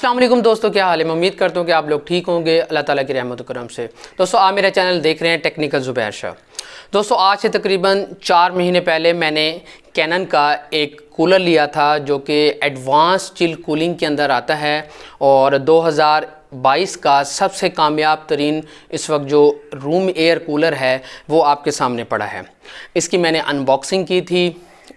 वालेकुम दोस्तों, क्या हाल है? मैं उम्मीद करता हूँ कि आप लोग ठीक होंगे। अल्लाह ताला की रहमत करम से। दोस्तों, आप मेरा चैनल देख रहे हैं टेक्निकल ज़ुबैर शाह। दोस्तों, आज से तकरीबन चार महीने पहले मैंने कैनन का एक कूलर लिया था, जो कि एडवांस चिल कूलिंग के अंदर आता है और 2022 का सबसे कामयाब तरीन इस वक्त जो रूम एयर कूलर है, वो आपके सामने पड़ा है। इसकी मैंने अनबॉक्सिंग की थी।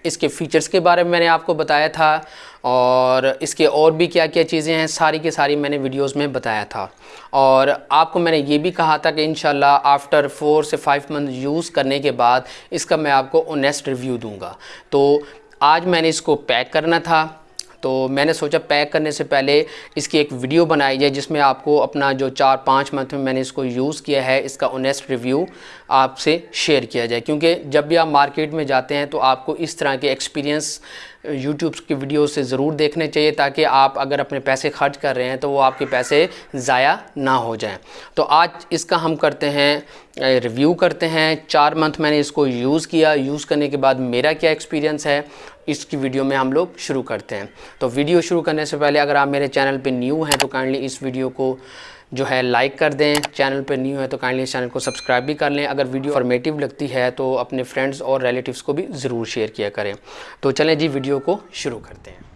इसके फ़ीचर्स के बारे में मैंने आपको बताया था और इसके और भी क्या क्या चीज़ें हैं, सारी की सारी मैंने वीडियोस में बताया था। और आपको मैंने ये भी कहा था कि इन आफ्टर फोर से फाइव मंथ यूज़ करने के बाद इसका मैं आपको ओनेस्ट रिव्यू दूँगा। तो आज मैंने इसको पैक करना था। तो मैंने सोचा पैक करने से पहले इसकी एक वीडियो बनाई जाए जिसमें आपको अपना जो चार पाँच मंथ में मैंने इसको यूज़ किया है, इसका ऑनेस्ट रिव्यू आपसे शेयर किया जाए। क्योंकि जब भी आप मार्केट में जाते हैं तो आपको इस तरह के एक्सपीरियंस यूट्यूब की वीडियो से ज़रूर देखने चाहिए ताकि आप अगर अपने पैसे खर्च कर रहे हैं तो वो आपके पैसे ज़ाया ना हो जाएँ। तो आज इसका हम करते हैं रिव्यू करते हैं। चार मंथ मैंने इसको यूज़ किया। यूज़ करने के बाद मेरा क्या एक्सपीरियंस है, इसकी वीडियो में हम लोग शुरू करते हैं। तो वीडियो शुरू करने से पहले अगर आप मेरे चैनल पर न्यू हैं तो काइंडली इस वीडियो को जो है लाइक कर दें। चैनल पर न्यू है तो काइंडली चैनल को सब्सक्राइब भी कर लें। अगर वीडियो फॉर्मेटिव लगती है तो अपने फ्रेंड्स और रिलेटिव्स को भी ज़रूर शेयर किया करें। तो चलें जी वीडियो को शुरू करते हैं।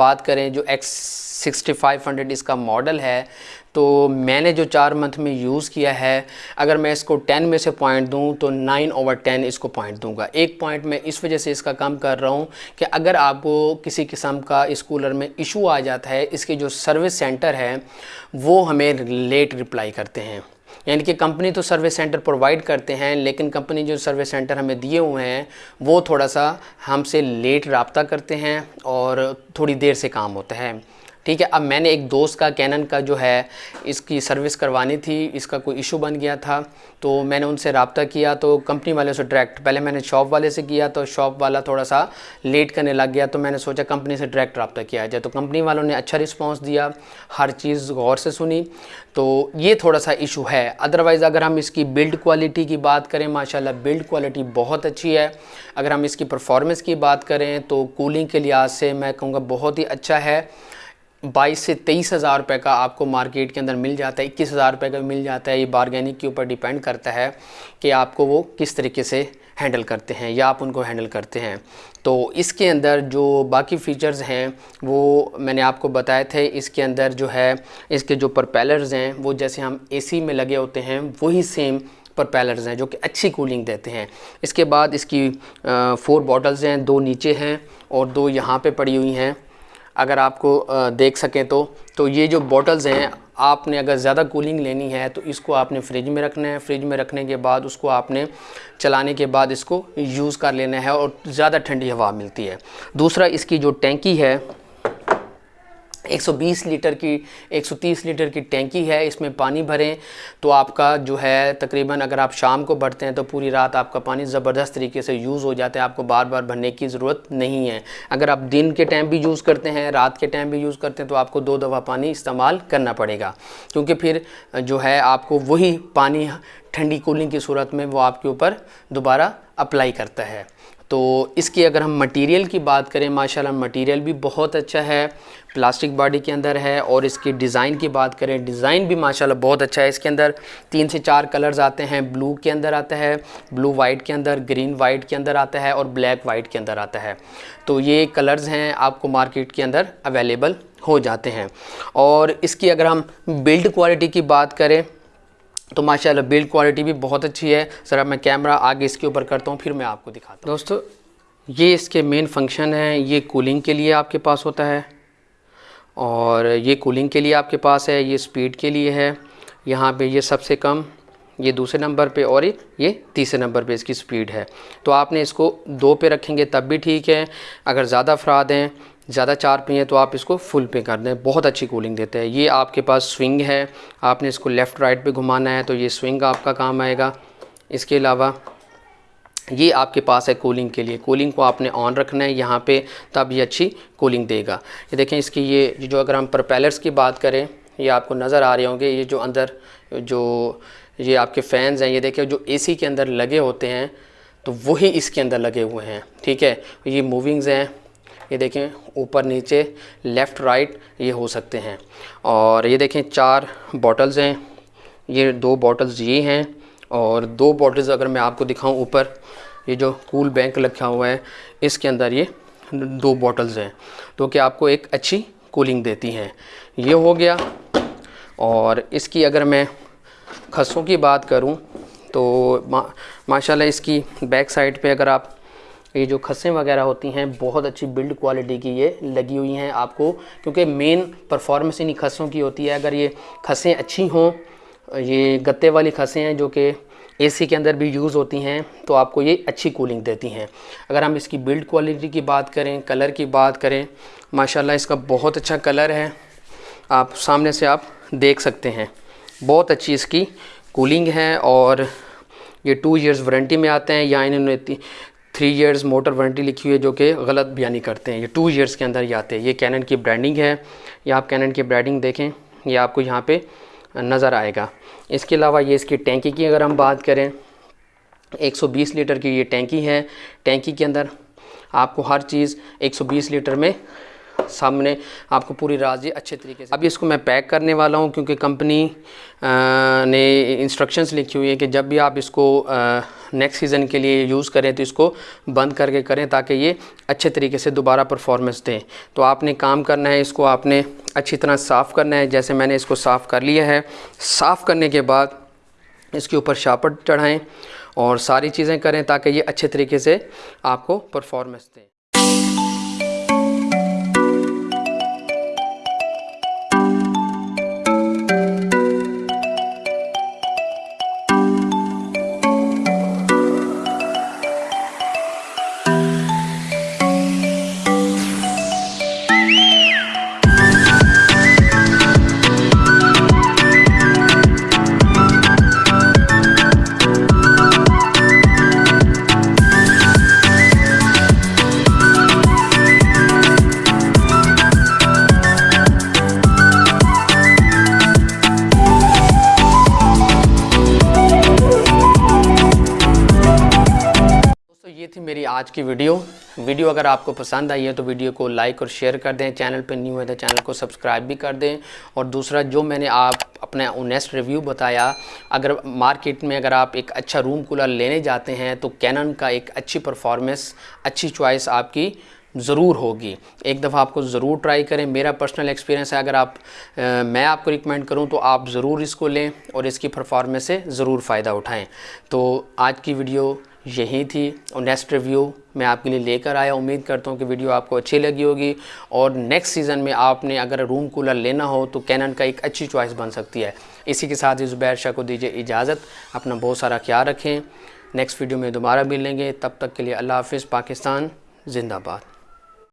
बात करें जो एक्स सिक्सटी फाइव हंड्रेड इसका मॉडल है तो मैंने जो चार मंथ में यूज़ किया है, अगर मैं इसको टेन में से पॉइंट दूँ तो नाइन ओवर टेन इसको पॉइंट दूँगा। एक पॉइंट मैं इस वजह से इसका कम कर रहा हूँ कि अगर आपको किसी किस्म का इस कूलर में इशू आ जाता है, इसके जो सर्विस सेंटर है, वो हमें लेट रिप्लाई करते हैं। यानी कि कंपनी तो सर्विस सेंटर प्रोवाइड करते हैं, लेकिन कंपनी जो सर्विस सेंटर हमें दिए हुए हैं, वो थोड़ा सा हमसे लेट रबता करते हैं और थोड़ी देर से काम होता है। ठीक है, अब मैंने एक दोस्त का कैनन का जो है, इसकी सर्विस करवानी थी, इसका कोई इशू बन गया था तो मैंने उनसे रबता किया तो कंपनी वाले से डायरेक्ट पहले मैंने शॉप वाले से किया तो शॉप वाला थोड़ा सा लेट करने लग गया तो मैंने सोचा कंपनी से डायरेक्ट रबता किया जाए तो कंपनी वालों ने अच्छा रिस्पॉन्स दिया, हर चीज़ गौर से सुनी तो ये थोड़ा सा इशू है। अदरवाइज़ अगर हम इसकी बिल्ड क्वालिटी की बात करें, माशाल्लाह बिल्ड क्वालिटी बहुत अच्छी है, अगर हम इसकी परफॉर्मेंस की बात करें तो कूलिंग के लिहाज से मैं कहूँगा बहुत ही अच्छा है बाईस से तेईस हज़ार रुपये का आपको मार्केट के अंदर मिल जाता है, इक्कीस हज़ार रुपये का मिल जाता है। ये बारगेनिक के ऊपर डिपेंड करता है कि आपको वो किस तरीके से हैंडल करते हैं या आप उनको हैंडल करते हैं। तो इसके अंदर जो बाकी फ़ीचर्स हैं, वो मैंने आपको बताए थे। इसके अंदर जो है, इसके जो परपेलर्स हैं, वो जैसे हम एसी में लगे होते हैं, वही सेम परपेलर्स हैं जो कि अच्छी कूलिंग देते हैं। इसके बाद इसकी फ़ोर बॉटल्स हैं, दो नीचे हैं और दो यहाँ पे पड़ी हुई हैं। अगर आपको देख सकें तो तो ये जो बॉटल्स हैं, आपने अगर ज़्यादा कूलिंग लेनी है तो इसको आपने फ्रिज में रखना है। फ्रिज में रखने के बाद उसको आपने चलाने के बाद इसको यूज़ कर लेना है और ज़्यादा ठंडी हवा मिलती है। दूसरा, इसकी जो टैंकी है 120 लीटर की 130 लीटर की टैंकी है, इसमें पानी भरें। तो आपका जो है, तकरीबन अगर आप शाम को भरते हैं तो पूरी रात आपका पानी ज़बरदस्त तरीके से यूज़ हो जाता है। आपको बार बार भरने की ज़रूरत नहीं है। अगर आप दिन के टाइम भी यूज़ करते हैं, रात के टाइम भी यूज़ करते हैं तो आपको दो दफ़ा पानी इस्तेमाल करना पड़ेगा। क्योंकि फिर, जो है, आपको वही पानी ठंडी कूलिंग की सूरत में वो आपके ऊपर दोबारा अप्लाई करता है। तो इसकी अगर हम मटेरियल की बात करें, माशाल्लाह मटेरियल भी बहुत अच्छा है प्लास्टिक बॉडी के अंदर है और इसकी डिज़ाइन की बात करें डिज़ाइन भी माशाल्लाह बहुत अच्छा है इसके अंदर। तीन से चार कलर्स आते हैं ब्लू के अंदर आता है ब्लू वाइट के अंदर ग्रीन वाइट के अंदर आता है और ब्लैक वाइट के अंदर आता है। तो ये कलर्स हैं, आपको मार्केट के अंदर अवेलेबल हो जाते हैं। और इसकी अगर हम बिल्ड क्वालिटी की बात करें तो माशाल्लाह बिल्ड क्वालिटी भी बहुत अच्छी है। सर मैं कैमरा आगे इसके ऊपर करता हूँ, फिर मैं आपको दिखाता हूँ। दोस्तों, ये इसके मेन फ़ंक्शन हैं। ये कूलिंग के लिए आपके पास होता है और ये कूलिंग के लिए आपके पास है, ये स्पीड के लिए है। यहाँ पे ये सबसे कम, ये दूसरे नंबर पे और ये तीसरे नंबर पे इसकी स्पीड है। तो आपने इसको दो पे रखेंगे तब भी ठीक है। अगर ज़्यादा अफराद हैं ज़्यादा चार पे हैं तो आप इसको फुल पे कर दें, बहुत अच्छी कूलिंग देते हैं। ये आपके पास स्विंग है, आपने इसको लेफ़्ट राइट पे घुमाना है तो ये स्विंग आपका काम आएगा। इसके अलावा ये आपके पास है कूलिंग के लिए। कूलिंग को आपने ऑन रखना है यहाँ पे, तब ये अच्छी कूलिंग देगा। ये देखें इसकी ये जो अगर हम प्रोपेलर्स की बात करें, ये आपको नज़र आ रहे होंगे, ये जो अंदर जो, ये आपके फ़ैन्स हैं, ये देखें जो एसी के अंदर लगे होते हैं तो वही इसके अंदर लगे हुए हैं, ठीक है? ये मूविंग्स हैं ये देखें ऊपर नीचे लेफ़्ट राइट ये हो सकते हैं। और ये देखें चार बॉटल्स हैं। ये दो बॉटल्स ये हैं और दो बॉटल्स अगर मैं आपको दिखाऊँ ऊपर ये जो कूल बैंक रखा हुआ है इसके अंदर ये दो बॉटल्स हैं। तो कि आपको एक अच्छी कूलिंग देती हैं। ये हो गया। और इसकी अगर मैं खसों की बात करूँ तो मा, माशाल्लाह इसकी बैक साइड पे अगर आप ये जो खसें वगैरह होती हैं, बहुत अच्छी बिल्ड क्वालिटी की ये लगी हुई हैं आपको, क्योंकि मेन परफॉर्मेंस इन्हीं खसों की होती है। अगर ये खसें अच्छी हों, ये गत्ते वाली खसें हैं जो कि एसी के अंदर भी यूज़ होती हैं तो आपको ये अच्छी कूलिंग देती हैं। अगर हम इसकी बिल्ड क्वालिटी की बात करें कलर की बात करें, माशाल्लाह इसका बहुत अच्छा कलर है। आप सामने से आप देख सकते हैं। बहुत अच्छी इसकी कूलिंग है और ये टू इयर्स वारंटी में आते हैं, या इन्होंने थ्री ईयर्स मोटर वारंटी लिखी हुई है जो कि गलत बयानी करते हैं। ये टू ईयर्स के अंदर ही आते हैं। ये कैनन की ब्रांडिंग है। या आप कैनन की ब्रांडिंग देखें, ये आपको यहाँ पे नज़र आएगा। इसके अलावा ये इसकी टैंकी की अगर हम बात करें 120 लीटर की ये टैंकी है। टैंकी के अंदर आपको हर चीज़ 120 लीटर में सामने आपको पूरी राज़ी अच्छे तरीके से। अभी इसको मैं पैक करने वाला हूँ क्योंकि कंपनी ने इंस्ट्रक्शंस लिखी हुई है कि जब भी आप इसको नेक्स्ट सीज़न के लिए यूज़ करें तो इसको बंद करके करें ताकि ये अच्छे तरीके से दोबारा परफॉर्मेंस दें। तो आपने काम करना है, इसको आपने अच्छी तरह साफ़ करना है। जैसे मैंने इसको साफ़ कर लिया है, साफ़ करने के बाद इसके ऊपर शापट चढ़ाएँ और सारी चीज़ें करें ताकि ये अच्छे तरीके से आपको परफॉर्मेंस दें। थी मेरी आज की वीडियो। वीडियो अगर आपको पसंद आई है तो वीडियो को लाइक और शेयर कर दें। चैनल पर न्यू है तो चैनल को सब्सक्राइब भी कर दें। और दूसरा जो मैंने आप अपना ओनेस्ट रिव्यू बताया अगर मार्केट में अगर आप एक अच्छा रूम कूलर लेने जाते हैं तो कैनन का एक अच्छी परफॉर्मेंस अच्छी चॉइस आपकी ज़रूर होगी। एक दफ़ा आपको ज़रूर ट्राई करें। मेरा पर्सनल एक्सपीरियंस है अगर आप आ, मैं आपको रिकमेंड करूँ तो आप ज़रूर इसको लें और इसकी परफॉर्मेंस से ज़रूर फ़ायदा उठाएँ। तो आज की वीडियो यही थी और नेक्स्ट रिव्यू मैं आपके लिए लेकर आया। उम्मीद करता हूँ कि वीडियो आपको अच्छी लगी होगी। और नेक्स्ट सीज़न में आपने अगर रूम कूलर लेना हो तो कैनन का एक अच्छी चॉइस बन सकती है। इसी के साथ ही ज़ुबैर शाह को दीजिए इजाज़त। अपना बहुत सारा ख्याल रखें। नेक्स्ट वीडियो में दोबारा मिलेंगे। तब तक के लिए अल्लाह हाफिज़। पाकिस्तान, जिंदाबाद।